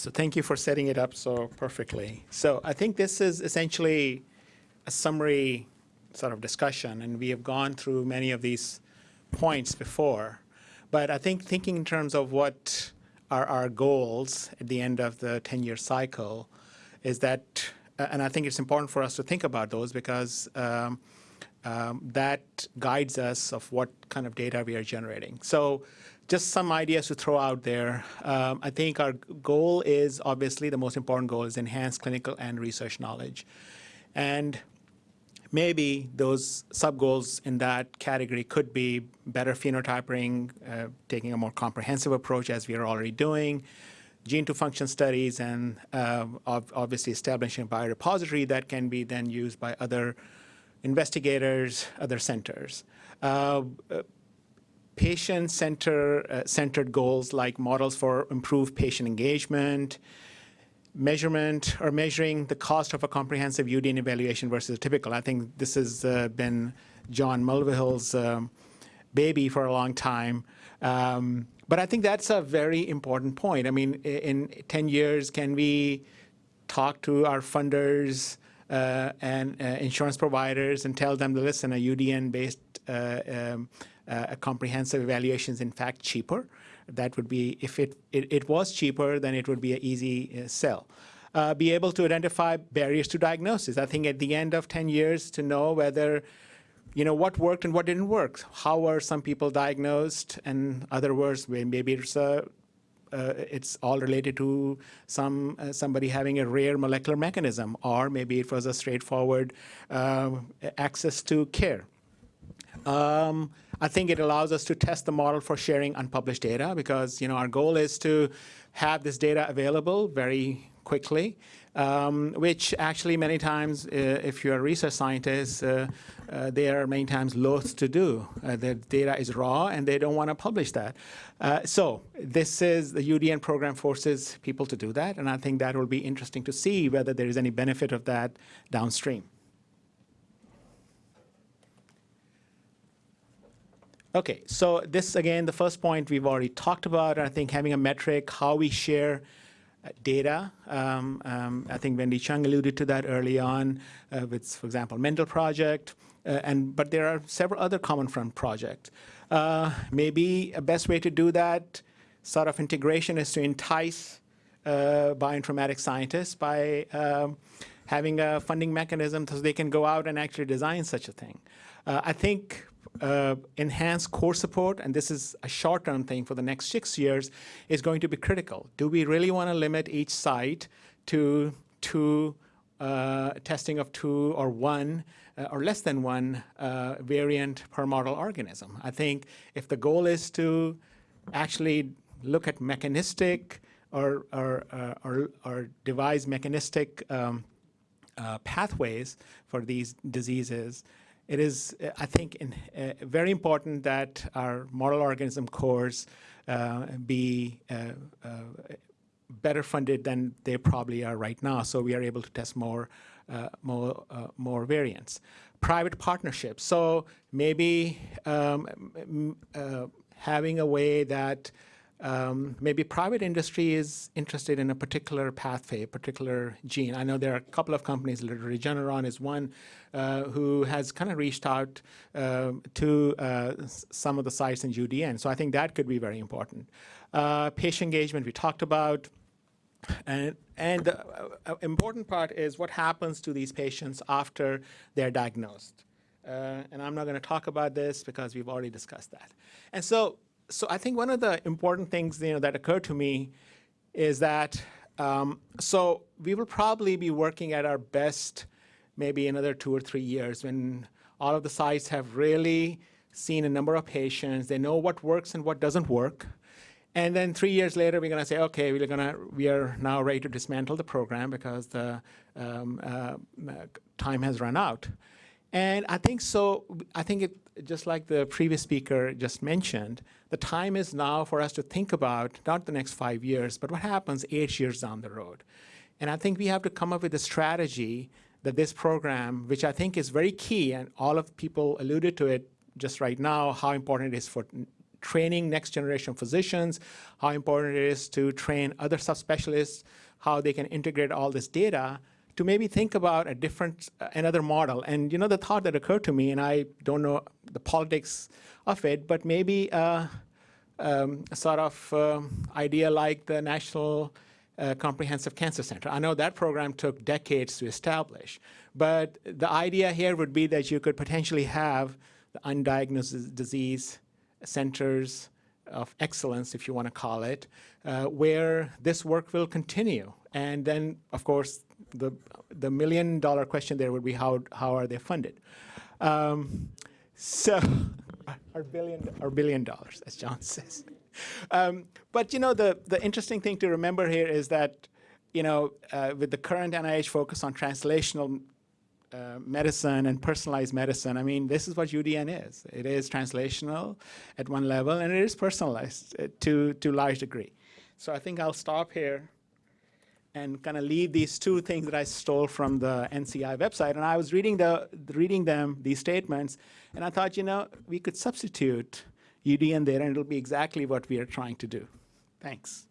So thank you for setting it up so perfectly. So I think this is essentially a summary sort of discussion, and we have gone through many of these points before. But I think thinking in terms of what are our goals at the end of the 10-year cycle is that, uh, and I think it's important for us to think about those because um, um, that guides us of what kind of data we are generating. So just some ideas to throw out there. Um, I think our goal is obviously the most important goal is enhance clinical and research knowledge. And maybe those sub-goals in that category could be better phenotyping, uh, taking a more comprehensive approach as we are already doing, gene-to-function studies, and uh, obviously establishing a biorepository that can be then used by other investigators, other centers. Uh patient-centered uh, goals like models for improved patient engagement, measurement or measuring the cost of a comprehensive UDN evaluation versus typical. I think this has uh, been John Mulvihill's um, baby for a long time. Um, but I think that's a very important point. I mean, in 10 years, can we talk to our funders and uh, insurance providers and tell them listen, a UDN-based uh, um, uh, comprehensive evaluation is in fact cheaper? that would be, if it, it, it was cheaper, then it would be an easy uh, sell. Uh, be able to identify barriers to diagnosis. I think at the end of 10 years to know whether, you know, what worked and what didn't work. How were some people diagnosed? And other words, maybe it's a uh, it's all related to some uh, somebody having a rare molecular mechanism, or maybe it was a straightforward uh, access to care. Um, I think it allows us to test the model for sharing unpublished data because you know our goal is to have this data available very quickly, um, which actually many times, uh, if you're a research scientist, uh, uh, they are many times loath to do. Uh, the data is raw and they don't want to publish that. Uh, so this is, the UDN program forces people to do that, and I think that will be interesting to see whether there is any benefit of that downstream. Okay, so this again, the first point we've already talked about. I think having a metric, how we share data. Um, um, I think Wendy Chung alluded to that early on uh, with, for example, Mendel project. Uh, and but there are several other Common Fund projects. Uh, maybe a best way to do that sort of integration is to entice uh, bioinformatics scientists by um, having a funding mechanism so they can go out and actually design such a thing. Uh, I think uh, enhance core support, and this is a short-term thing for the next six years, is going to be critical. Do we really want to limit each site to two uh, testing of two or one uh, or less than one uh, variant per model organism? I think if the goal is to actually look at mechanistic or, or, uh, or, or devise mechanistic um, uh, pathways for these diseases, it is, I think, in, uh, very important that our model organism cores uh, be uh, better funded than they probably are right now, so we are able to test more, more, more variants. Private partnerships. So maybe um, having a way that um, maybe private industry is interested in a particular pathway, a particular gene. I know there are a couple of companies, Regeneron is one, uh, who has kind of reached out uh, to uh, some of the sites in UDN. So I think that could be very important. Uh, patient engagement we talked about. And, and the uh, important part is what happens to these patients after they're diagnosed. Uh, and I'm not going to talk about this because we've already discussed that. And so so I think one of the important things you know, that occurred to me is that, um, so we will probably be working at our best maybe another two or three years when all of the sites have really seen a number of patients, they know what works and what doesn't work. And then three years later, we're going to say, okay, we're going to, we are now ready to dismantle the program because the um, uh, time has run out. And I think so, I think it, just like the previous speaker just mentioned, the time is now for us to think about not the next five years, but what happens eight years down the road. And I think we have to come up with a strategy that this program, which I think is very key, and all of people alluded to it just right now, how important it is for training next generation physicians, how important it is to train other subspecialists, how they can integrate all this data to maybe think about a different, uh, another model. And you know, the thought that occurred to me, and I don't know the politics of it, but maybe uh, um, a sort of um, idea like the National uh, Comprehensive Cancer Center. I know that program took decades to establish, but the idea here would be that you could potentially have the undiagnosed disease centers of excellence, if you want to call it, uh, where this work will continue. And then, of course, the, the million dollar question there would be how, how are they funded? Um, so, our billion, our billion dollars, as John says. Um, but you know, the, the interesting thing to remember here is that, you know, uh, with the current NIH focus on translational uh, medicine and personalized medicine, I mean, this is what UDN is. It is translational at one level, and it is personalized uh, to, to large degree. So I think I'll stop here and kind of leave these two things that I stole from the NCI website. And I was reading, the, reading them, these statements, and I thought, you know, we could substitute UDN there, and it'll be exactly what we are trying to do. Thanks.